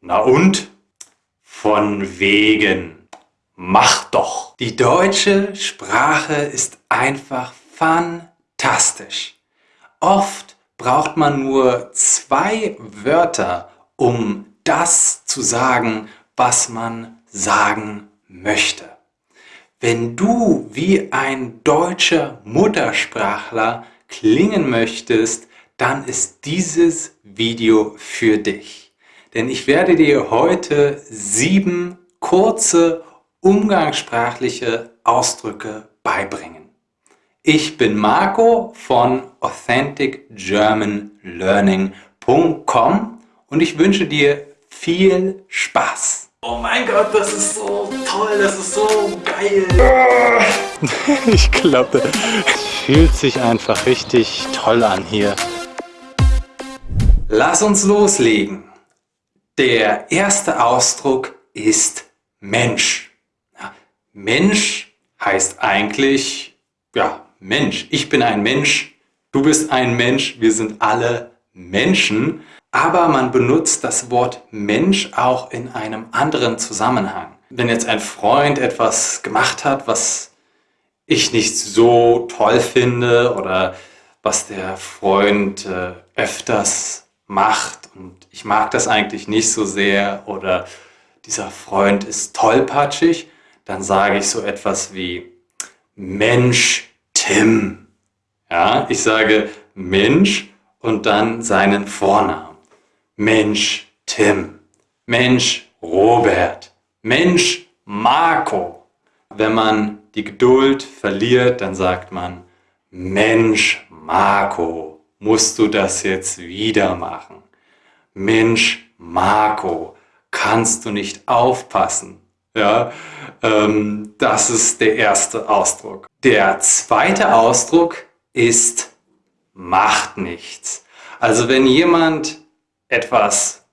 Na und? Von wegen. Mach doch. Die deutsche Sprache ist einfach fantastisch. Oft braucht man nur zwei Wörter, um das zu sagen, was man sagen möchte. Wenn du wie ein deutscher Muttersprachler klingen möchtest, dann ist dieses Video für dich. Denn ich werde dir heute sieben kurze umgangssprachliche Ausdrücke beibringen. Ich bin Marco von AuthenticGermanLearning.com und ich wünsche dir viel Spaß. Oh mein Gott, das ist so toll, das ist so geil. Ich glaube, es fühlt sich einfach richtig toll an hier. Lass uns loslegen. Der erste Ausdruck ist Mensch. Mensch heißt eigentlich, ja, Mensch. Ich bin ein Mensch, du bist ein Mensch, wir sind alle Menschen. Aber man benutzt das Wort Mensch auch in einem anderen Zusammenhang. Wenn jetzt ein Freund etwas gemacht hat, was ich nicht so toll finde oder was der Freund äh, öfters macht und ich mag das eigentlich nicht so sehr oder dieser Freund ist tollpatschig, dann sage ich so etwas wie Mensch Tim. Ja, ich sage Mensch und dann seinen Vornamen. Mensch Tim, Mensch Robert, Mensch Marco. Wenn man die Geduld verliert, dann sagt man, Mensch Marco, musst du das jetzt wieder machen? Mensch Marco, kannst du nicht aufpassen? Ja, ähm, das ist der erste Ausdruck. Der zweite Ausdruck ist macht nichts. Also wenn jemand etwas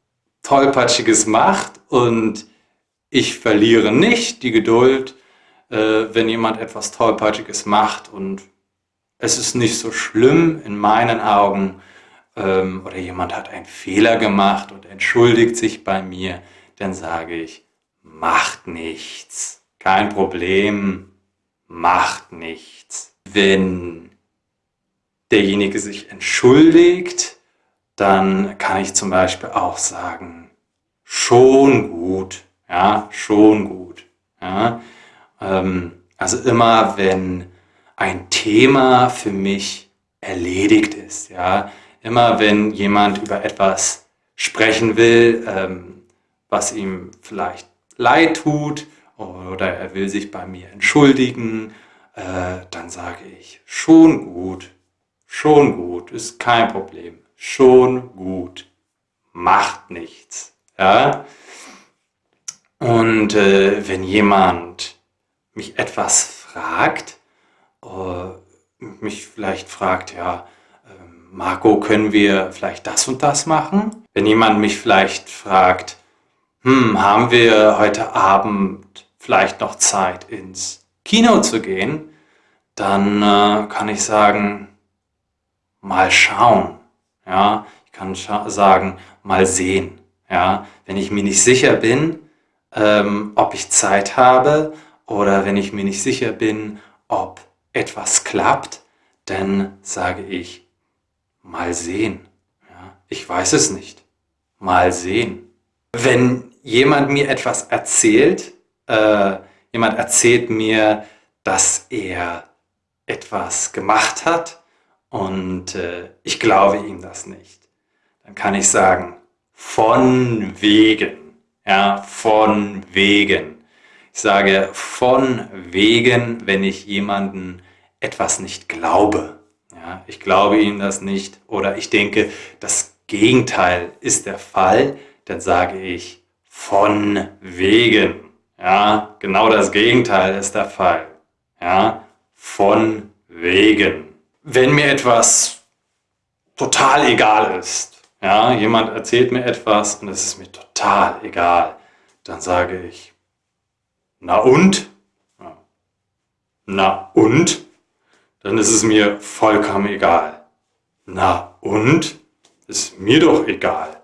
Tollpatschiges macht und ich verliere nicht die Geduld, äh, wenn jemand etwas Tollpatschiges macht und es ist nicht so schlimm in meinen Augen ähm, oder jemand hat einen Fehler gemacht und entschuldigt sich bei mir, dann sage ich, macht nichts, kein Problem, macht nichts. Wenn derjenige sich entschuldigt, dann kann ich zum Beispiel auch sagen, schon gut, ja, schon gut. Ja. Ähm, also immer, wenn ein Thema für mich erledigt ist, ja, immer wenn jemand über etwas sprechen will, ähm, was ihm vielleicht leid tut oder er will sich bei mir entschuldigen, äh, dann sage ich, schon gut, schon gut, ist kein Problem schon gut. Macht nichts. Ja? Und äh, wenn jemand mich etwas fragt, äh, mich vielleicht fragt, ja, äh, Marco, können wir vielleicht das und das machen? Wenn jemand mich vielleicht fragt, hm, haben wir heute Abend vielleicht noch Zeit ins Kino zu gehen, dann äh, kann ich sagen, mal schauen. Ja, ich kann sagen, mal sehen. Ja, wenn ich mir nicht sicher bin, ähm, ob ich Zeit habe oder wenn ich mir nicht sicher bin, ob etwas klappt, dann sage ich, mal sehen. Ja, ich weiß es nicht. Mal sehen. Wenn jemand mir etwas erzählt, äh, jemand erzählt mir, dass er etwas gemacht hat, und äh, ich glaube ihm das nicht. Dann kann ich sagen, von wegen. Ja, von wegen. Ich sage von wegen, wenn ich jemanden etwas nicht glaube. Ja, ich glaube ihm das nicht oder ich denke, das Gegenteil ist der Fall, dann sage ich von wegen. Ja, genau das Gegenteil ist der Fall. Ja, von wegen wenn mir etwas total egal ist, ja, jemand erzählt mir etwas und es ist mir total egal, dann sage ich, na und? Na und? Dann ist es mir vollkommen egal. Na und? Ist mir doch egal.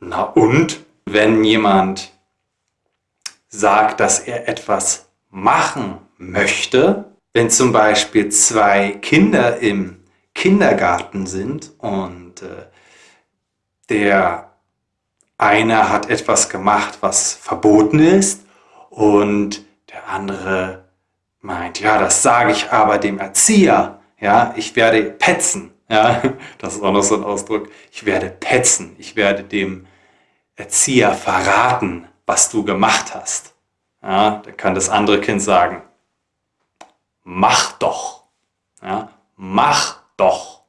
Na und? Wenn jemand sagt, dass er etwas machen möchte, wenn zum Beispiel zwei Kinder im Kindergarten sind und äh, der eine hat etwas gemacht, was verboten ist und der andere meint, ja, das sage ich aber dem Erzieher, ja, ich werde petzen, ja, das ist auch noch so ein Ausdruck, ich werde petzen, ich werde dem Erzieher verraten, was du gemacht hast. Ja, dann kann das andere Kind sagen, mach doch, ja, mach doch,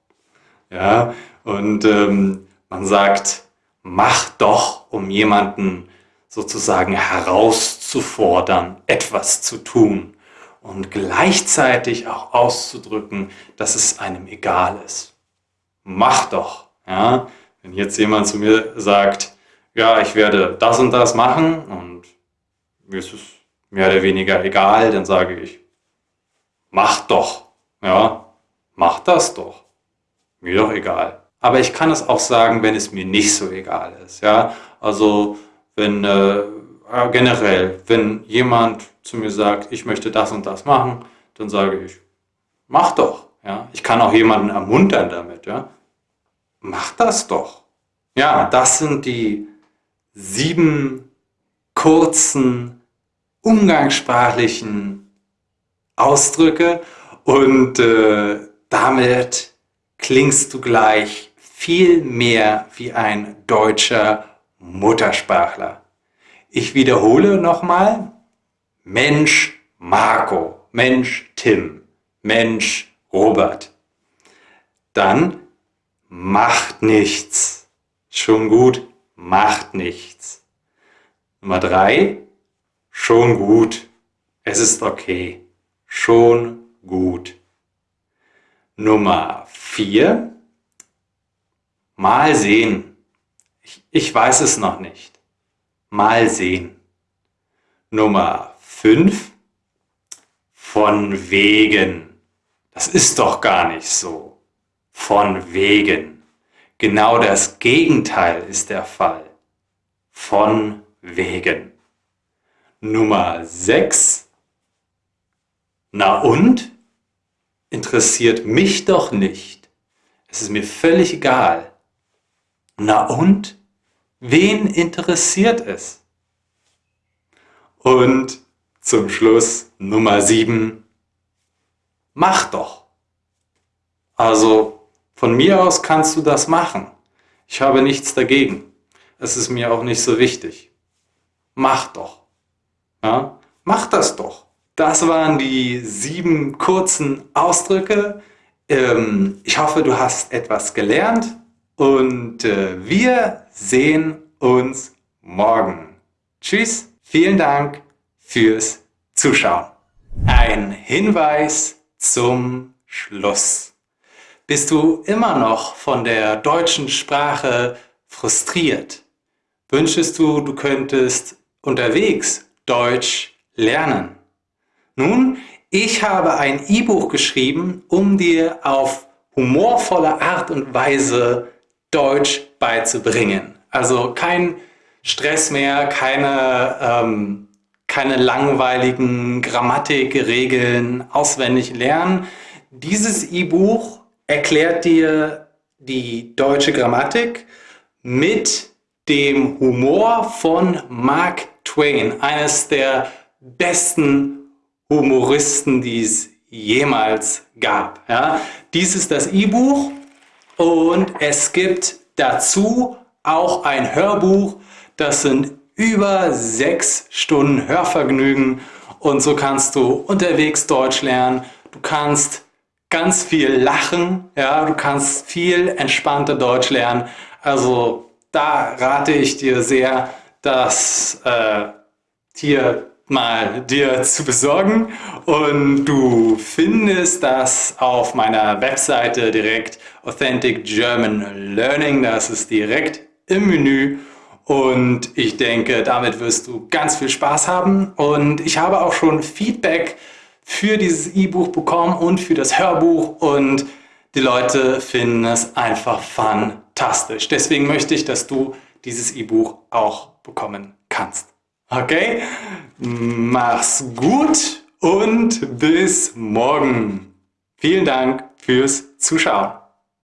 ja, und ähm, man sagt, mach doch, um jemanden sozusagen herauszufordern, etwas zu tun und gleichzeitig auch auszudrücken, dass es einem egal ist. Mach doch. Ja? Wenn jetzt jemand zu mir sagt, ja, ich werde das und das machen und mir ist es mehr oder weniger egal, dann sage ich, mach doch. Ja, mach das doch. Mir doch egal. Aber ich kann es auch sagen, wenn es mir nicht so egal ist. Ja, also wenn äh, generell, wenn jemand zu mir sagt, ich möchte das und das machen, dann sage ich, mach doch. Ja? Ich kann auch jemanden ermuntern damit. Ja? Mach das doch. Ja, das sind die sieben kurzen, umgangssprachlichen Ausdrücke und äh, damit klingst du gleich viel mehr wie ein deutscher Muttersprachler. Ich wiederhole nochmal, Mensch Marco, Mensch Tim, Mensch Robert. Dann macht nichts. Schon gut, macht nichts. Nummer drei, schon gut. Es ist okay. Schon gut. Nummer vier, mal sehen. Ich, ich weiß es noch nicht. Mal sehen. Nummer 5. Von wegen. Das ist doch gar nicht so. Von wegen. Genau das Gegenteil ist der Fall. Von wegen. Nummer 6. Na und? Interessiert mich doch nicht. Es ist mir völlig egal. Na und? Wen interessiert es? Und zum Schluss Nummer 7. Mach doch. Also von mir aus kannst du das machen. Ich habe nichts dagegen. Es ist mir auch nicht so wichtig. Mach doch. Ja? Mach das doch. Das waren die sieben kurzen Ausdrücke. Ähm, ich hoffe, du hast etwas gelernt und äh, wir sehen uns morgen. Tschüss, vielen Dank fürs Zuschauen. Ein Hinweis zum Schluss. Bist du immer noch von der deutschen Sprache frustriert? Wünschest du, du könntest unterwegs Deutsch lernen? Nun, ich habe ein E-Buch geschrieben, um dir auf humorvolle Art und Weise Deutsch beizubringen. Also kein Stress mehr, keine, ähm, keine langweiligen Grammatikregeln auswendig lernen. Dieses E-Buch erklärt dir die deutsche Grammatik mit dem Humor von Mark Twain, eines der besten Humoristen, die es jemals gab. Ja? Dies ist das E-Buch und es gibt dazu auch ein Hörbuch. Das sind über sechs Stunden Hörvergnügen und so kannst du unterwegs Deutsch lernen. Du kannst ganz viel lachen, ja, du kannst viel entspannter Deutsch lernen. Also da rate ich dir sehr, das äh, hier mal dir zu besorgen. Und du findest das auf meiner Webseite direkt Authentic German Learning, das ist direkt im Menü. Und ich denke, damit wirst du ganz viel Spaß haben. Und ich habe auch schon Feedback für dieses E-Buch bekommen und für das Hörbuch. Und die Leute finden es einfach fantastisch. Deswegen möchte ich, dass du dieses E-Buch auch bekommen kannst. Okay? Mach's gut und bis morgen. Vielen Dank fürs Zuschauen.